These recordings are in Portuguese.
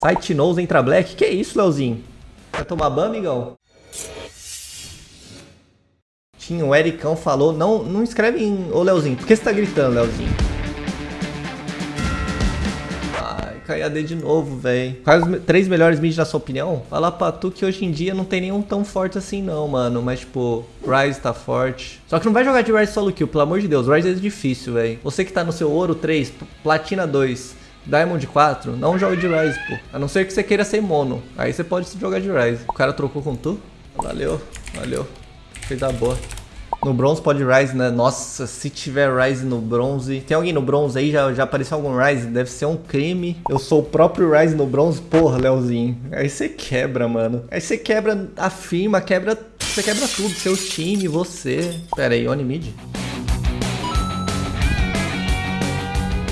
Site Knows entra Black. Que isso, Leozinho? Vai tomar ban, amigão? Tinha o Ericão falou, não, não escreve em... Ô, Leozinho, por que você tá gritando, Leozinho? Ai, cai AD de novo, velho. Quais os três melhores mid na sua opinião? Fala pra tu que hoje em dia não tem nenhum tão forte assim não, mano. Mas, tipo, Ryze tá forte. Só que não vai jogar de Ryze solo kill, pelo amor de Deus. Ryze é difícil, velho. Você que tá no seu ouro 3, platina 2... Diamond 4, não joga de Rise, pô. A não ser que você queira ser mono. Aí você pode jogar de Rise. O cara trocou com tu? Valeu, valeu. Fez a boa. No bronze pode Rise, né? Nossa, se tiver Rise no bronze. Tem alguém no bronze aí? Já, já apareceu algum Rise? Deve ser um crime. Eu sou o próprio Rise no bronze. Porra, Leozinho. Aí você quebra, mano. Aí você quebra a firma, quebra. Você quebra tudo. Seu time, você. Pera aí, Oni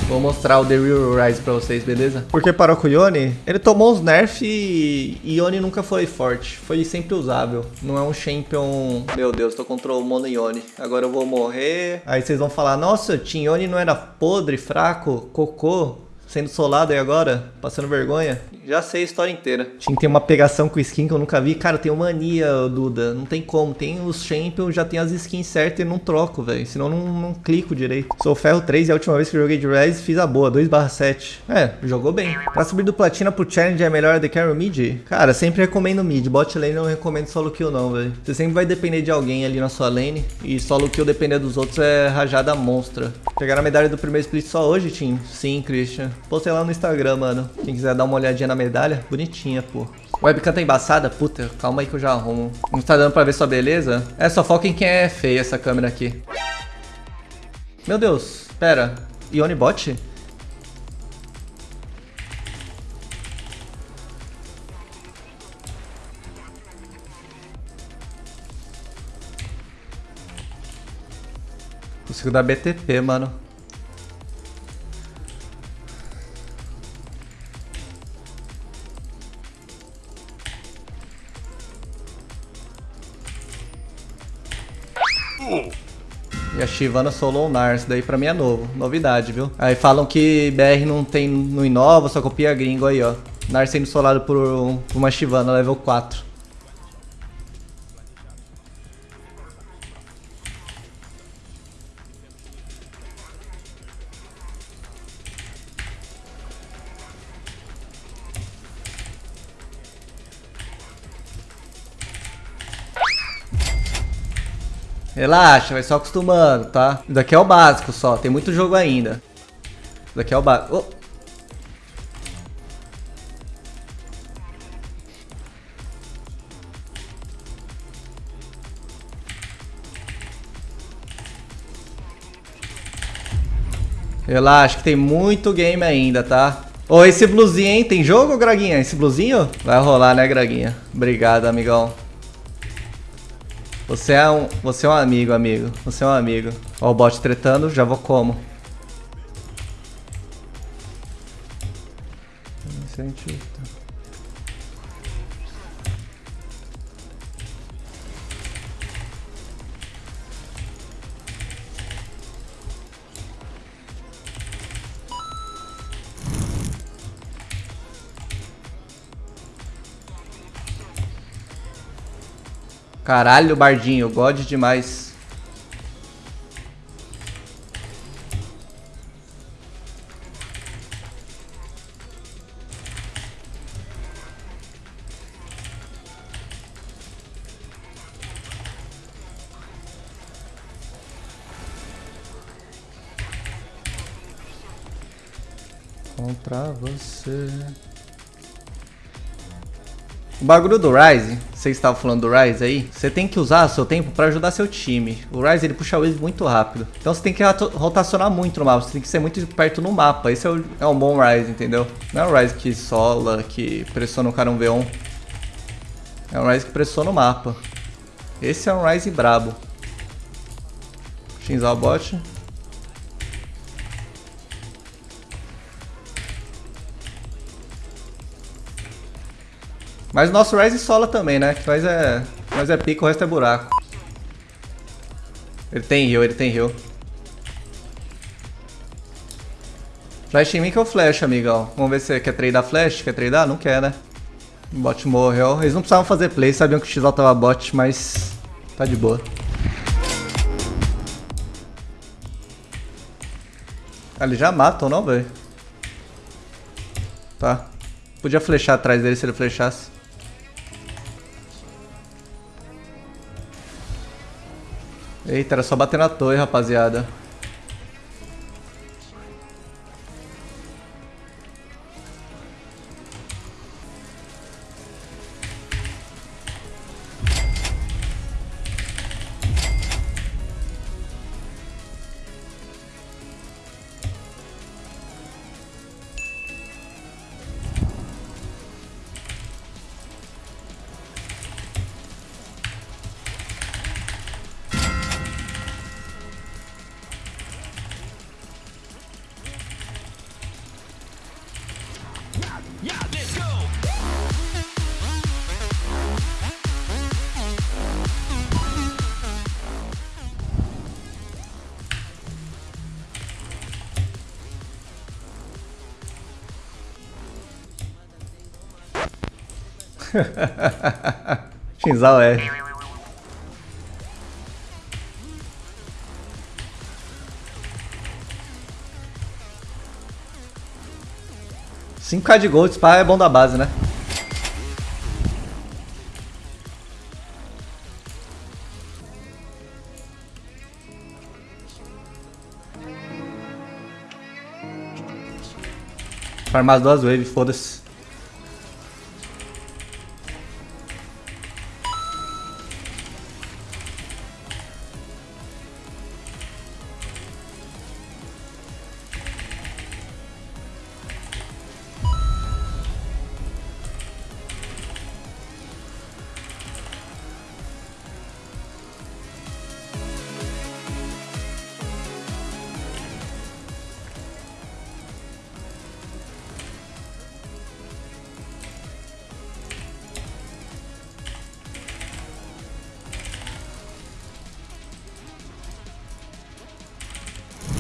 Vou mostrar o The Real Rise pra vocês, beleza? Porque parou com o Yone, ele tomou os nerfs e Yone nunca foi forte. Foi sempre usável. Não é um champion... Meu Deus, tô contra o Mono Yone. Agora eu vou morrer. Aí vocês vão falar, nossa, Yone não era podre, fraco, cocô sendo solado aí agora, passando vergonha. Já sei a história inteira. Que ter uma pegação com skin que eu nunca vi. Cara, eu tenho mania, Duda. Não tem como. Tem os champions, já tem as skins certas e não troco, velho. Senão não, não clico direito. Sou ferro 3 e a última vez que joguei de Rise fiz a boa, 2 7. É, jogou bem. Pra subir do platina pro challenge é melhor de carry mid? Cara, sempre recomendo mid. Bot lane não recomendo solo kill não, velho. Você sempre vai depender de alguém ali na sua lane. E solo kill depender dos outros é rajada monstra. Pegaram a medalha do primeiro split só hoje, Tim? Sim, Christian. Postei lá no Instagram, mano. Quem quiser dar uma olhadinha na medalha, bonitinha, pô. Webcam tá embaçada? Puta, calma aí que eu já arrumo. Não tá dando pra ver sua beleza? É, só foca em quem é feia essa câmera aqui. Meu Deus, pera. Ione bot? Consigo dar BTP, mano. E a Shivana solou o Nars, daí pra mim é novo, novidade, viu? Aí falam que BR não tem, não inova, só copia gringo aí, ó. Nars sendo solado por, por uma Shivana level 4. Relaxa, vai só acostumando, tá? Isso daqui é o básico só, tem muito jogo ainda. Isso daqui é o básico. Oh. Relaxa que tem muito game ainda, tá? Ô, oh, esse blusinho, hein? Tem jogo, Graguinha? Esse blusinho? Vai rolar, né, Graguinha? Obrigado, amigão. Você é um, você é um amigo, amigo. Você é um amigo. Ó o bot tretando, já vou como. Cientista. Caralho, Bardinho, God demais. Contra você. O bagulho do Rise, vocês estavam falando do Rise aí, você tem que usar seu tempo para ajudar seu time. O Rise ele puxa wave muito rápido. Então você tem que rotacionar muito no mapa, você tem que ser muito perto no mapa. Esse é, o, é um bom Rise, entendeu? Não é o Rise que sola, que pressiona o cara um V1. É um Rise que pressiona o mapa. Esse é um Rise brabo. Shinzal bot. Mas o nosso Rise sola também, né? Que nós é, nós é pico, o resto é buraco. Ele tem heal, ele tem heal. Flash em mim que eu flash, amigão. Vamos ver se você quer tradar flash. Quer tradar? Não quer, né? O bot morreu. Eles não precisavam fazer play, sabiam que o XL tava bot, mas tá de boa. Ah, eles já matam, não, velho? Tá. Podia flechar atrás dele se ele flechasse. Eita, era só bater na torre, rapaziada. Shinzal é. Cinco k de gold, spa é bom da base, né? Farmar duas waves, foda-se.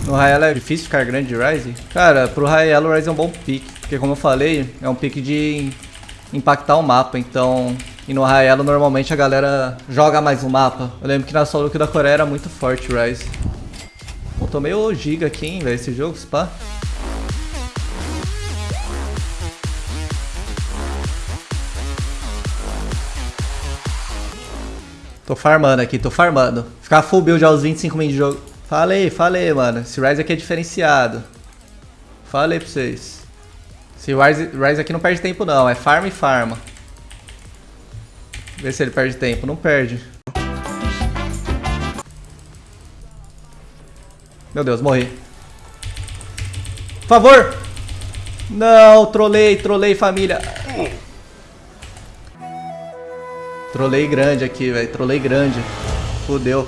No Raelo é difícil ficar grande de Ryze? Cara, pro Raelo o Ryze é um bom pick, porque como eu falei, é um pick de impactar o mapa, então... E no Raelo normalmente a galera joga mais o mapa. Eu lembro que na solo da Coreia era muito forte Ryze. Pô, tô meio giga aqui, hein, velho, esse jogo, spa. Tô farmando aqui, tô farmando. Ficar full build aos 25 min de jogo. Falei, falei, mano. Esse Rise aqui é diferenciado. Falei pra vocês. Esse Rise, Rise aqui não perde tempo não, é farm e farma. Vê se ele perde tempo. Não perde. Meu Deus, morri. Por favor! Não, trolei, trolei família. Trolei grande aqui, velho. Trolei grande. Fudeu.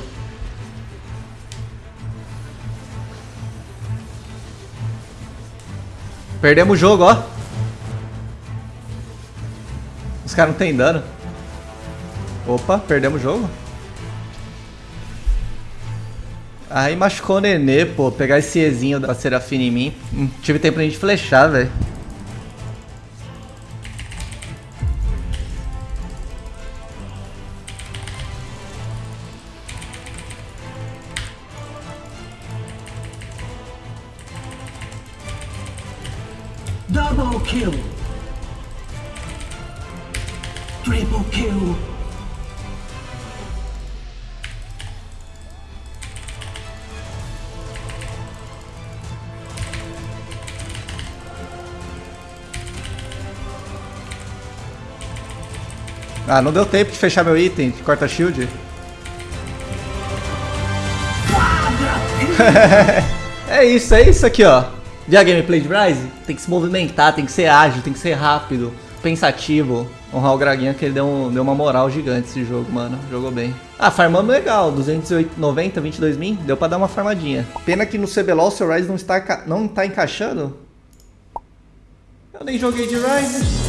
Perdemos o jogo, ó. Os caras não tem dano. Opa, perdemos o jogo. Aí machucou o Nenê, pô. Pegar esse Ezinho da Serafina em mim. Não tive tempo pra gente flechar, velho. Double kill. Triple kill. Ah, não deu tempo de fechar meu item de corta shield. é isso, é isso aqui, ó. Vê a gameplay de Rise? Tem que se movimentar, tem que ser ágil, tem que ser rápido, pensativo. Honrar o Graguinha que ele deu, um, deu uma moral gigante esse jogo, mano. Jogou bem. Ah, farmando legal. 290, 22 min. Deu pra dar uma farmadinha. Pena que no CBLOL o seu Rise não está, não tá encaixando. Eu nem joguei de Rise.